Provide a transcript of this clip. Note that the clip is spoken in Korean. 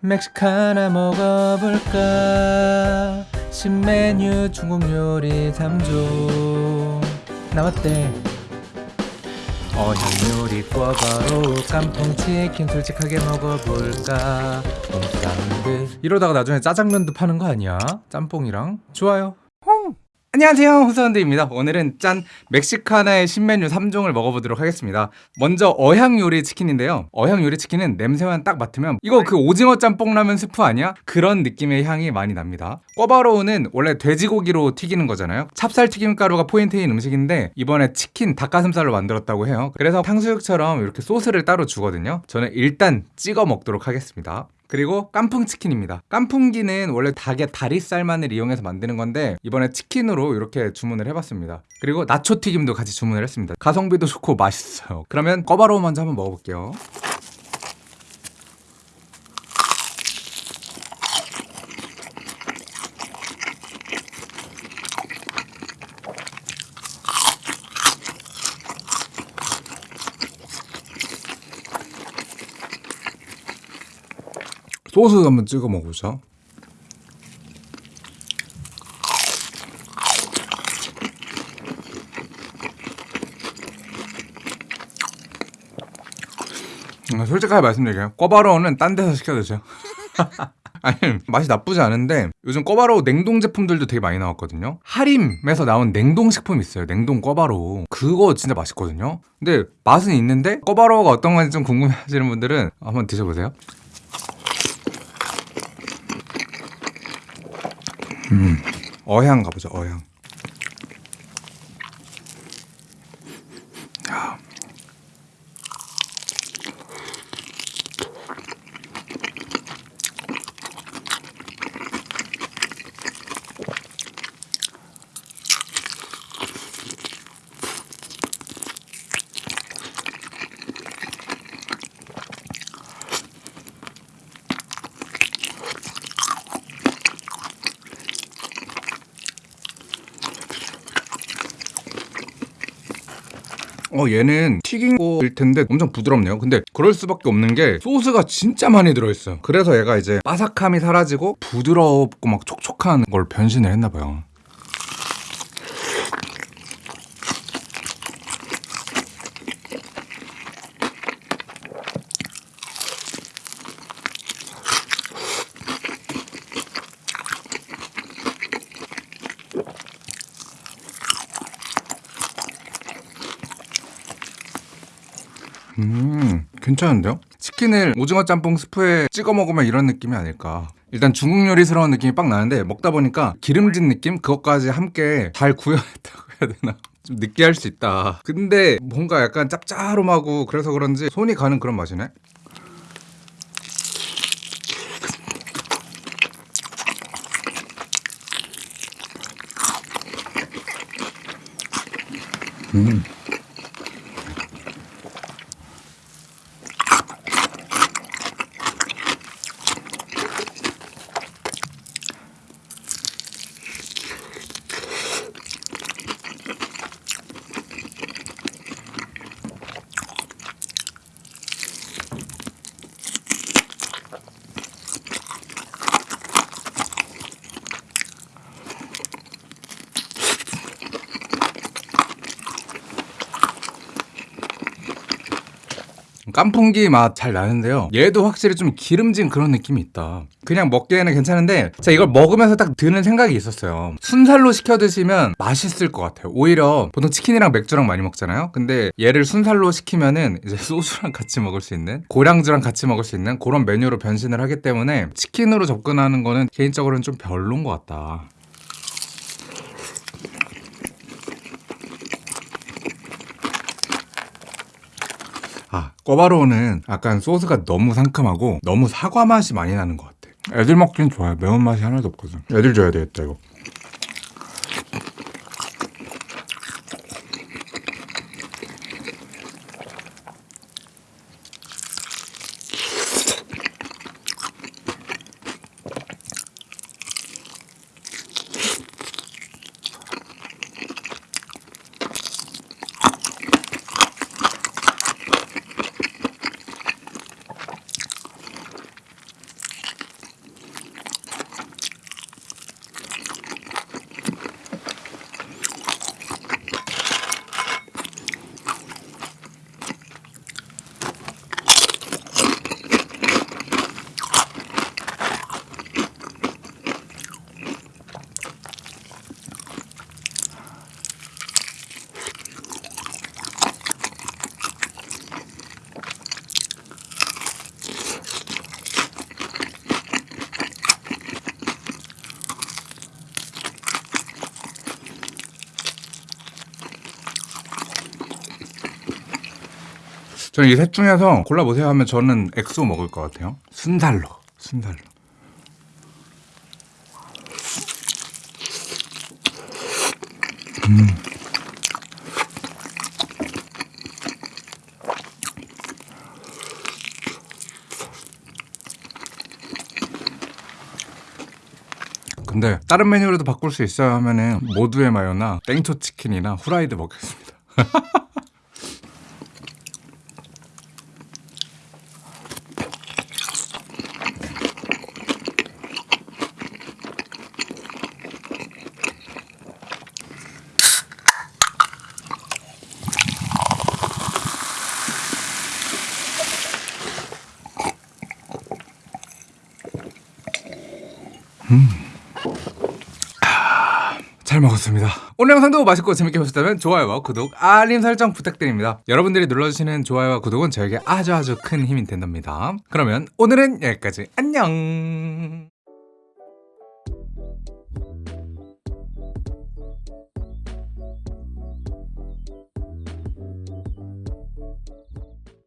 멕시카나 먹어볼까? 신메뉴 중국 요리 3종. 나왔대. 어향 요리 꿔바로 짬뽕 치킨 솔직하게 먹어볼까? 이러다가 나중에 짜장면도 파는 거 아니야? 짬뽕이랑? 좋아요. 홍. 안녕하세요 호사운드입니다. 오늘은 짠 멕시카나의 신메뉴 3종을 먹어보도록 하겠습니다. 먼저 어향 요리 치킨인데요. 어향 요리 치킨은 냄새만 딱 맡으면 이거 그 오징어 짬뽕 라면 스프 아니야? 그런 느낌의 향이 많이 납니다. 꿔바로우는 원래 돼지고기로 튀기는 거잖아요. 찹쌀 튀김가루가 포인트인 음식인데 이번에 치킨 닭가슴살로 만들었다고 해요. 그래서 탕수육처럼 이렇게 소스를 따로 주거든요. 저는 일단 찍어 먹도록 하겠습니다 그리고 깐풍치킨입니다. 깐풍기는 원래 닭의 다리살만을 이용해서 만드는 건데 이번에 치킨으로 이렇게 주문을 해봤습니다. 그리고 나초튀김도 같이 주문을 했습니다. 가성비도 좋고 맛있어요. 그러면 꿔바로우 먼저 한번 먹어볼게요 소스 한번 찍어 먹어보자. 음, 솔직하게 말씀드릴게요. 꿔바로우는 딴 데서 시켜 드세요 아니 맛이 나쁘지 않은데 요즘 꿔바로우 냉동 제품들도 되게 많이 나왔거든요. 하림에서 나온 냉동 식품 있어요. 냉동 꿔바로우. 그거 진짜 맛있거든요. 근데 맛은 있는데 꿔바로우가 어떤 건지 좀 궁금해 하시는 분들은 한번 드셔보세요 음, 어향 가보죠 어향 어 얘는 튀긴 거일 텐데 엄청 부드럽네요. 근데 그럴 수밖에 없는 게 소스가 진짜 많이 들어있어요. 그래서 얘가 이제 바삭함이 사라지고 부드럽고 막 촉촉한 걸 변신을 했나봐요 음 괜찮은데요? 치킨을 오징어 짬뽕 스프에 찍어 먹으면 이런 느낌이 아닐까 일단 중국 요리스러운 느낌이 빡 나는데 먹다 보니까 기름진 느낌? 그것까지 함께 잘 구현했다고 해야 되나 좀 느끼할 수 있다 근데 뭔가 약간 짭짤하고 그래서 그런지 손이 가는 그런 맛이네 음. 깐풍기 맛 잘 나는데요. 얘도 확실히 좀 기름진 그런 느낌이 있다. 그냥 먹기에는 괜찮은데 제가 이걸 먹으면서 딱 드는 생각이 있었어요. 순살로 시켜 드시면 맛있을 것 같아요. 오히려 보통 치킨이랑 맥주랑 많이 먹잖아요. 근데 얘를 순살로 시키면은 이제 소주랑 같이 먹을 수 있는 고량주랑 같이 먹을 수 있는 그런 메뉴로 변신을 하기 때문에 치킨으로 접근하는 거는 개인적으로는 좀 별론 것 같다 아, 꿔바로우는 약간 소스가 너무 상큼하고 너무 사과 맛이 많이 나는 것 같아. 애들 먹기는 좋아요. 매운맛이 하나도 없거든. 애들 줘야 되겠다, 이거. 저는 이 셋 중에서 골라보세요 하면 저는 엑소 먹을 것 같아요. 순살로. 순살로. 근데 다른 메뉴로도 바꿀 수 있어요 하면은 모두의 마요나 땡초 치킨이나 후라이드 먹겠습니다. 잘 먹었습니다. 오늘 영상도 맛있고 재밌게 보셨다면 좋아요와 구독, 알림 설정 부탁드립니다. 여러분들이 눌러주시는 좋아요와 구독은 저에게 아주 아주 큰 힘이 된답니다. 그러면 오늘은 여기까지 안녕.